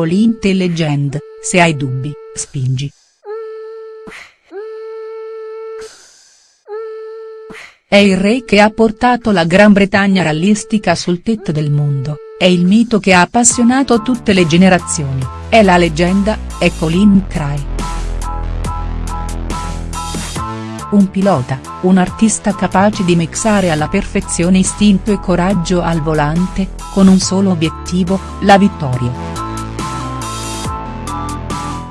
The Legend, se hai dubbi, spingi. È il re che ha portato la Gran Bretagna rallistica sul tetto del mondo, è il mito che ha appassionato tutte le generazioni, è la leggenda, è Colin McRae. Un pilota, un artista capace di mixare alla perfezione istinto e coraggio al volante, con un solo obiettivo, la vittoria.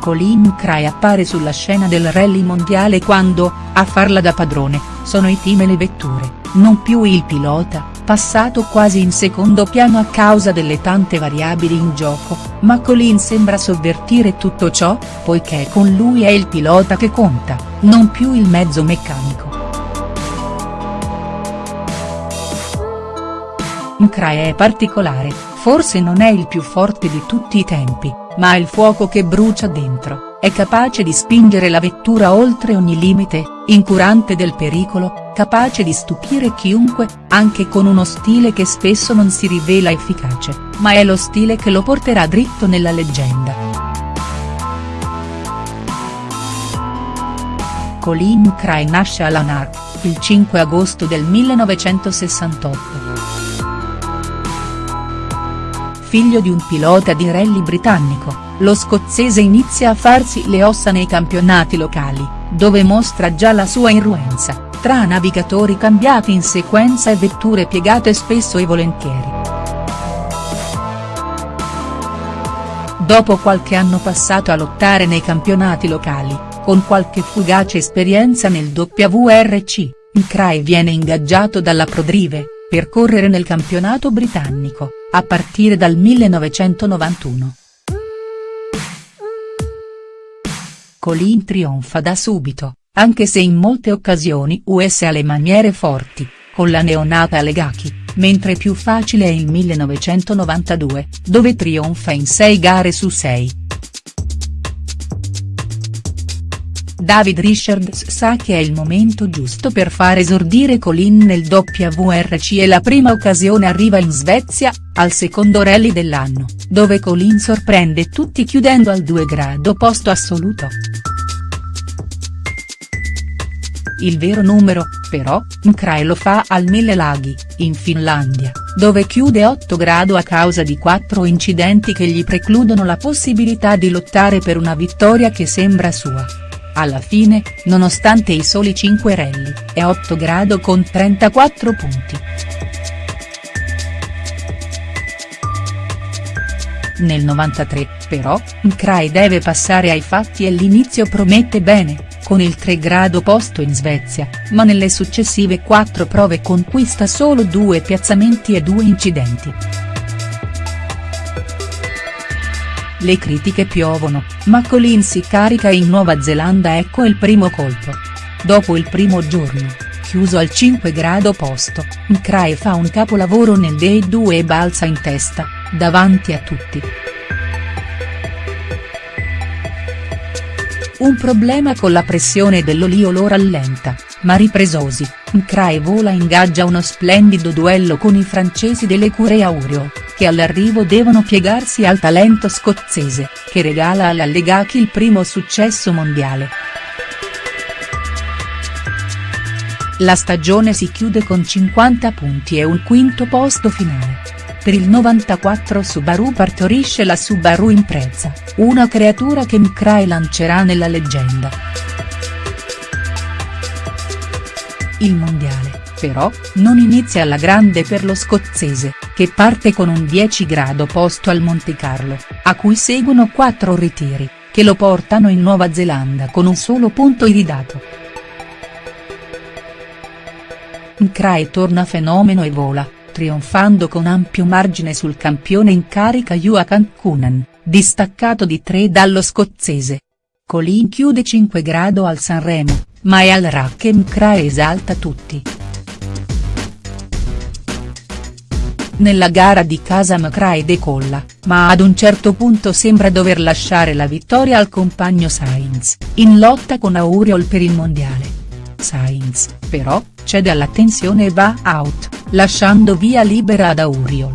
Colin McRae appare sulla scena del rally mondiale quando, a farla da padrone, sono i team e le vetture, non più il pilota, passato quasi in secondo piano a causa delle tante variabili in gioco, ma Colin sembra sovvertire tutto ciò, poiché con lui è il pilota che conta non più il mezzo meccanico. Mcrae è particolare, forse non è il più forte di tutti i tempi, ma il fuoco che brucia dentro, è capace di spingere la vettura oltre ogni limite, incurante del pericolo, capace di stupire chiunque, anche con uno stile che spesso non si rivela efficace, ma è lo stile che lo porterà dritto nella leggenda. Colin Cray nasce a Lanark, il 5 agosto del 1968. Figlio di un pilota di rally britannico, lo scozzese inizia a farsi le ossa nei campionati locali, dove mostra già la sua irruenza, tra navigatori cambiati in sequenza e vetture piegate spesso e volentieri. Dopo qualche anno passato a lottare nei campionati locali, con qualche fugace esperienza nel WRC, Cray viene ingaggiato dalla Prodrive, per correre nel campionato britannico, a partire dal 1991. Colin trionfa da subito, anche se in molte occasioni US ha le maniere forti, con la neonata Legaki, mentre più facile è il 1992, dove trionfa in 6 gare su 6. David Richards sa che è il momento giusto per far esordire Colin nel WRC e la prima occasione arriva in Svezia, al secondo rally dell'anno, dove Colin sorprende tutti chiudendo al 2 grado posto assoluto. Il vero numero, però, Mkray lo fa al Mille Laghi, in Finlandia, dove chiude 8 grado a causa di quattro incidenti che gli precludono la possibilità di lottare per una vittoria che sembra sua. Alla fine, nonostante i soli 5 rally, è 8 grado con 34 punti. Nel 93, però, Mkray deve passare ai fatti e l'inizio promette bene, con il 3 grado posto in Svezia, ma nelle successive 4 prove conquista solo due piazzamenti e due incidenti. Le critiche piovono, ma Colin si carica in Nuova Zelanda ecco il primo colpo. Dopo il primo giorno, chiuso al 5 grado posto, Mcrae fa un capolavoro nel Day 2 e balza in testa, davanti a tutti. Un problema con la pressione dell'olio lo rallenta, ma ripresosi, Mcrae vola ingaggia uno splendido duello con i francesi dell'Ecure Aurio, che all'arrivo devono piegarsi al talento scozzese, che regala all'Allegaki il primo successo mondiale. La stagione si chiude con 50 punti e un quinto posto finale. Per il 94 Subaru partorisce la Subaru Impreza, una creatura che Mcrae lancerà nella leggenda. Il mondiale, però, non inizia alla grande per lo scozzese, che parte con un 10 grado posto al Montecarlo, a cui seguono quattro ritiri, che lo portano in Nuova Zelanda con un solo punto iridato. Mcrae torna fenomeno e vola, trionfando con ampio margine sul campione in carica Yua Cancunan, distaccato di 3 dallo scozzese. Colin chiude 5 grado al Sanremo, ma è al rack e Mcrae esalta tutti. Nella gara di casa McRae decolla, ma ad un certo punto sembra dover lasciare la vittoria al compagno Sainz, in lotta con Auriol per il mondiale. Sainz, però, cede alla tensione e va out, lasciando via libera ad Auriol.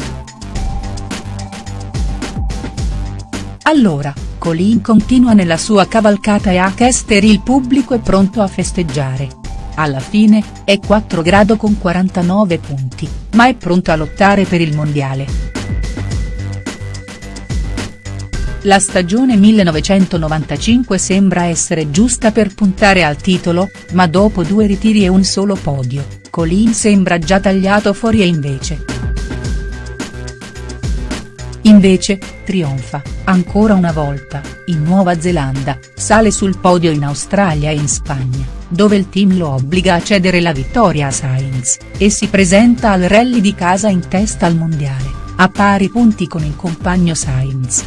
Allora, Colin continua nella sua cavalcata e a Chester il pubblico è pronto a festeggiare. Alla fine, è 4 grado con 49 punti, ma è pronto a lottare per il mondiale. La stagione 1995 sembra essere giusta per puntare al titolo, ma dopo due ritiri e un solo podio, Colin sembra già tagliato fuori e invece. Invece, trionfa, ancora una volta, in Nuova Zelanda, sale sul podio in Australia e in Spagna, dove il team lo obbliga a cedere la vittoria a Sainz, e si presenta al rally di casa in testa al mondiale, a pari punti con il compagno Sainz.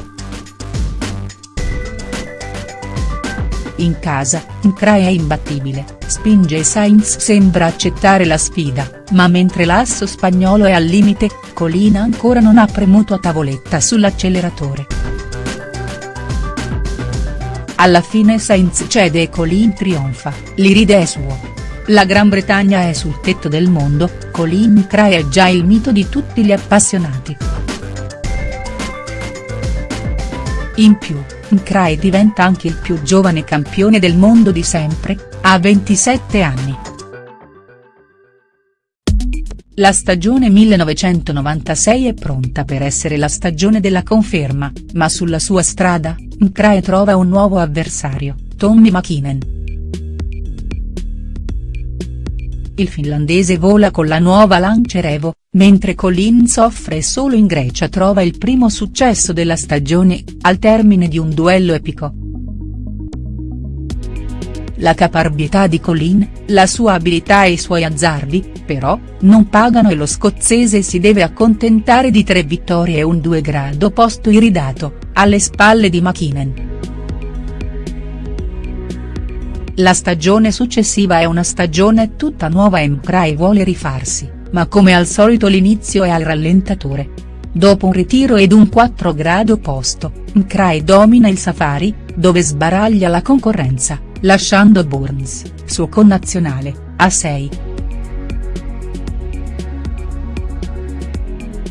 In casa, Incrae è imbattibile, spinge e Sainz sembra accettare la sfida, ma mentre l'asso spagnolo è al limite, Colina ancora non ha premuto a tavoletta sull'acceleratore. Alla fine Sainz cede e Colin trionfa, l'iride è suo. La Gran Bretagna è sul tetto del mondo, Colin Incrae è già il mito di tutti gli appassionati. In più, Incrae diventa anche il più giovane campione del mondo di sempre, a 27 anni. La stagione 1996 è pronta per essere la stagione della conferma, ma sulla sua strada, Incrae trova un nuovo avversario, Tommy Mäkinen. Il finlandese vola con la nuova Lancia Evo, mentre Colin soffre e solo in Grecia trova il primo successo della stagione, al termine di un duello epico. La caparbietà di Colin, la sua abilità e i suoi azzardi, però, non pagano e lo scozzese si deve accontentare di tre vittorie e un 2 grado posto iridato, alle spalle di Mäkinen. La stagione successiva è una stagione tutta nuova e Mcrae vuole rifarsi, ma come al solito l'inizio è al rallentatore. Dopo un ritiro ed un 4 grado posto, Mcrae domina il Safari, dove sbaraglia la concorrenza, lasciando Burns, suo connazionale, a 6.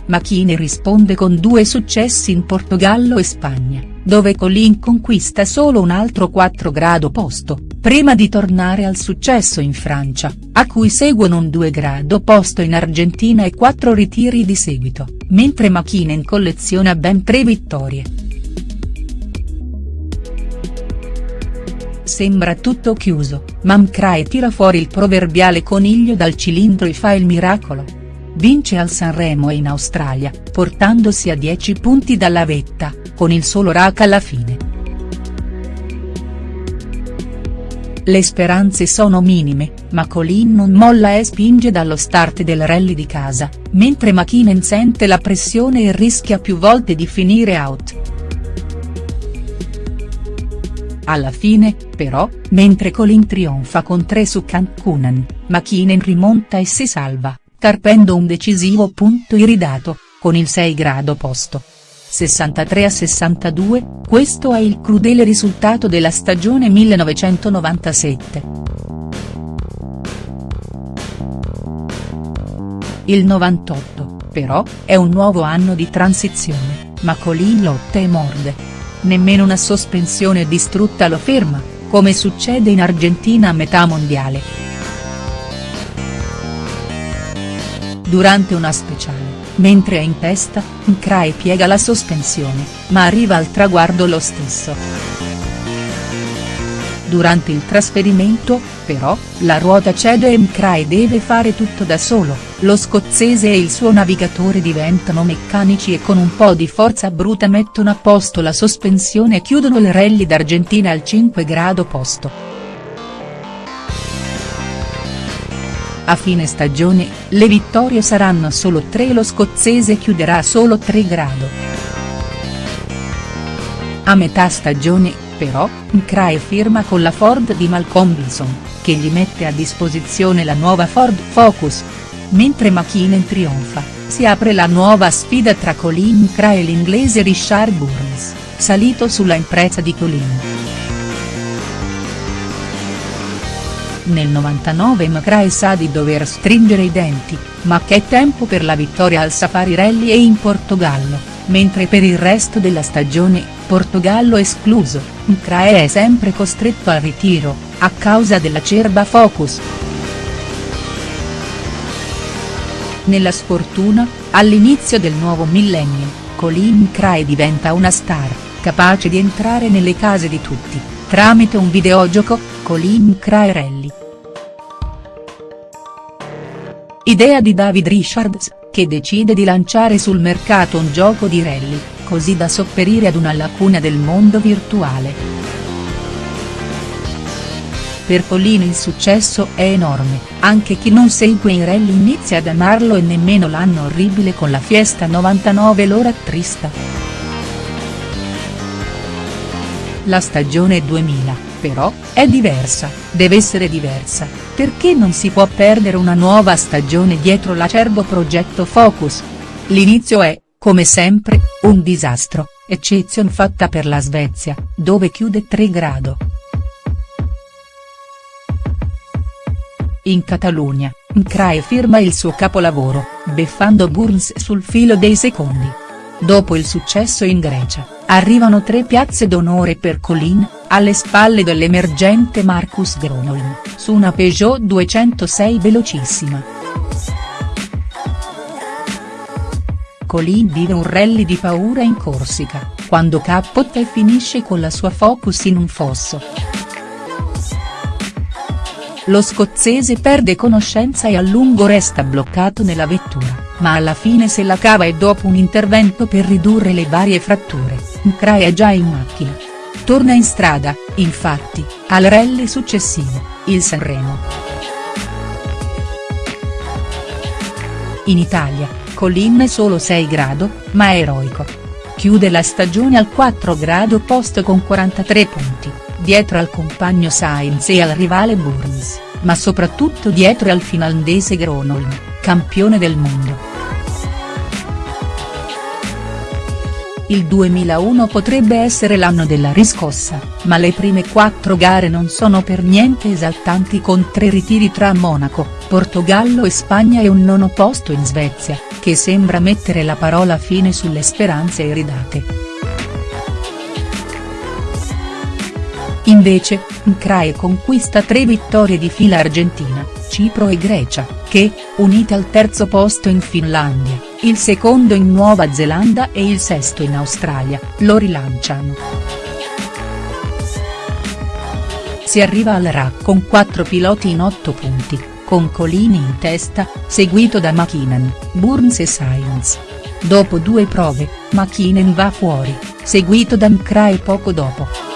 Machine risponde con due successi in Portogallo e Spagna, dove Colin conquista solo un altro 4 grado posto, prima di tornare al successo in Francia, a cui seguono un 2 grado posto in Argentina e quattro ritiri di seguito, mentre Mäkinen colleziona ben tre vittorie. Sembra tutto chiuso, ma Mcrae tira fuori il proverbiale coniglio dal cilindro e fa il miracolo vince al Sanremo e in Australia, portandosi a 10 punti dalla vetta, con il solo rack alla fine. Le speranze sono minime, ma Colin non molla e spinge dallo start del rally di casa, mentre Mäkinen sente la pressione e rischia più volte di finire out. Alla fine, però, mentre Colin trionfa con 3 su Cancun, Mäkinen rimonta e si salva carpendo un decisivo punto iridato, con il 6 grado posto. 63 a 62, questo è il crudele risultato della stagione 1997. Il 98, però, è un nuovo anno di transizione, ma Colin lotta e morde. Nemmeno una sospensione distrutta lo ferma, come succede in Argentina a metà mondiale. durante una speciale, mentre è in testa, Mcrae piega la sospensione, ma arriva al traguardo lo stesso. Durante il trasferimento, però, la ruota cede e Mcrae deve fare tutto da solo, lo scozzese e il suo navigatore diventano meccanici e con un po' di forza bruta mettono a posto la sospensione e chiudono il rally d'Argentina al 5 grado posto. A fine stagione, le vittorie saranno solo tre e lo scozzese chiuderà solo 3 grado. A metà stagione, però, Mcrae firma con la Ford di Malcolm Wilson, che gli mette a disposizione la nuova Ford Focus. Mentre Mäkinen trionfa, si apre la nuova sfida tra Colin Mcrae e l'inglese Richard Burns, salito sulla impresa di Colin. Nel 99 McRae sa di dover stringere i denti, ma che tempo per la vittoria al Safari Rally e in Portogallo. Mentre per il resto della stagione, Portogallo escluso, Mcrae è sempre costretto al ritiro, a causa dell'acerba Focus. Nella sfortuna, all'inizio del nuovo millennio, Colin Mcrae diventa una star, capace di entrare nelle case di tutti, tramite un videogioco, Colin Mcrae Rally. Idea di David Richards, che decide di lanciare sul mercato un gioco di rally, così da sopperire ad una lacuna del mondo virtuale. Per Collino il successo è enorme, anche chi non segue i rally inizia ad amarlo e nemmeno l'anno orribile con la Fiesta 99 lo rattrista. La stagione 2000 però, è diversa, deve essere diversa, perché non si può perdere una nuova stagione dietro l'acerbo progetto Focus. L'inizio è, come sempre, un disastro, eccezion fatta per la Svezia, dove chiude 3 grado. In Catalogna, Mcrae firma il suo capolavoro, beffando Burns sul filo dei secondi. Dopo il successo in Grecia, arrivano tre piazze d'onore per Colin, alle spalle dell'emergente Marcus Gronholm, su una Peugeot 206 velocissima. Colin vive un rally di paura in Corsica, quando cappotta e finisce con la sua Focus in un fosso. Lo scozzese perde conoscenza e a lungo resta bloccato nella vettura, ma alla fine se la cava e dopo un intervento per ridurre le varie fratture, Mcrae è già in macchina. Torna in strada, infatti, al rally successivo, il Sanremo. In Italia, Colin solo 6 grado, ma eroico. Chiude la stagione al 4 grado posto con 43 punti, dietro al compagno Sainz e al rivale Burns, ma soprattutto dietro al finlandese Gronholm, campione del mondo. Il 2001 potrebbe essere l'anno della riscossa, ma le prime quattro gare non sono per niente esaltanti con tre ritiri tra Monaco, Portogallo e Spagna e un nono posto in Svezia, che sembra mettere la parola fine sulle speranze iridate. Invece, Mcrae conquista tre vittorie di fila Argentina, Cipro e Grecia, che, unite al terzo posto in Finlandia, il secondo in Nuova Zelanda e il sesto in Australia, lo rilanciano. Si arriva al RAC con quattro piloti in otto punti, con Colini in testa, seguito da McKinnon, Burns e Sainz. Dopo due prove, McKinnon va fuori, seguito da Mcrae poco dopo.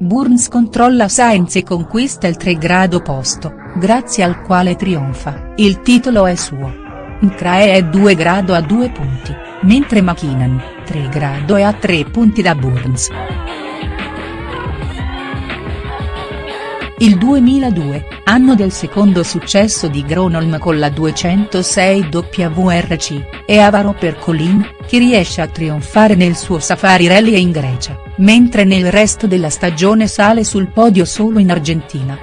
Burns controlla Sainz e conquista il 3 grado posto, grazie al quale trionfa, il titolo è suo. Mcrae è 2 grado a 2 punti, mentre McKinnon, 3 grado è a 3 punti da Burns. Il 2002, anno del secondo successo di Gronholm con la 206 WRC, è avaro per Colin, che riesce a trionfare nel suo Safari Rally in Grecia, mentre nel resto della stagione sale sul podio solo in Argentina.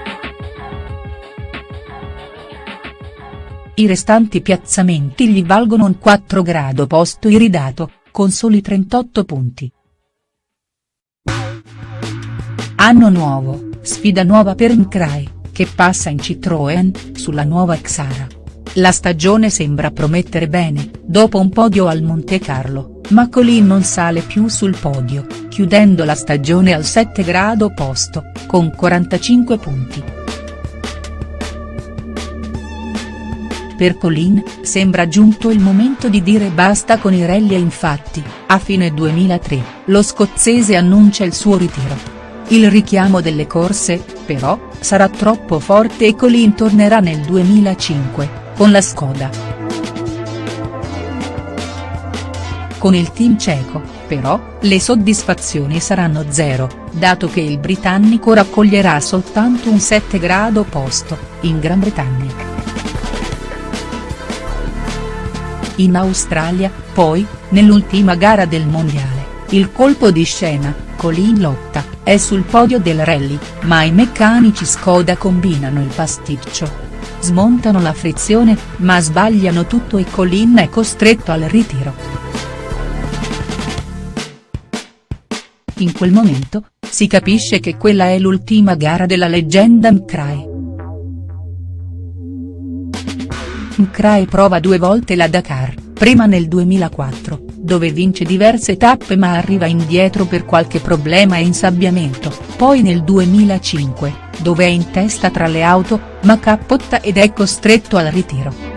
I restanti piazzamenti gli valgono un 4 grado posto iridato, con soli 38 punti. Anno nuovo, sfida nuova per Mcrae, che passa in Citroën, sulla nuova Xara. La stagione sembra promettere bene, dopo un podio al Monte Carlo, ma Colin non sale più sul podio, chiudendo la stagione al 7 grado posto, con 45 punti. Per Colin, sembra giunto il momento di dire basta con i rally e infatti, a fine 2003, lo scozzese annuncia il suo ritiro. Il richiamo delle corse, però, sarà troppo forte e Colin tornerà nel 2005, con la Skoda. Con il team ceco, però, le soddisfazioni saranno zero, dato che il britannico raccoglierà soltanto un 7 grado posto, in Gran Bretagna. In Australia, poi, nell'ultima gara del mondiale, il colpo di scena, Colin lotta, è sul podio del rally, ma i meccanici Skoda combinano il pasticcio. smontano la frizione, ma sbagliano tutto e Colin è costretto al ritiro. In quel momento, si capisce che quella è l'ultima gara della leggenda Mcrae. Mcrae prova due volte la Dakar, prima nel 2004, dove vince diverse tappe ma arriva indietro per qualche problema e insabbiamento, poi nel 2005, dove è in testa tra le auto, ma cappotta ed è costretto al ritiro.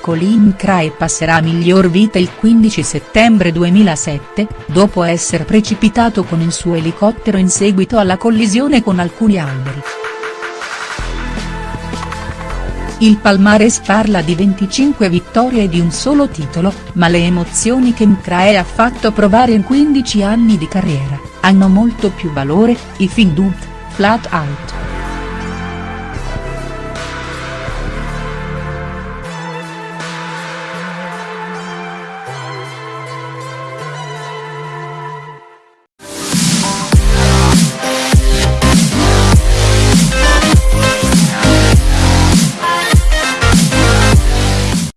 Colin Crae passerà miglior vita il 15 settembre 2007, dopo essere precipitato con il suo elicottero in seguito alla collisione con alcuni alberi. Il palmares parla di 25 vittorie e di un solo titolo, ma le emozioni che Mcrae ha fatto provare in 15 anni di carriera, hanno molto più valore, i Findut, flat out.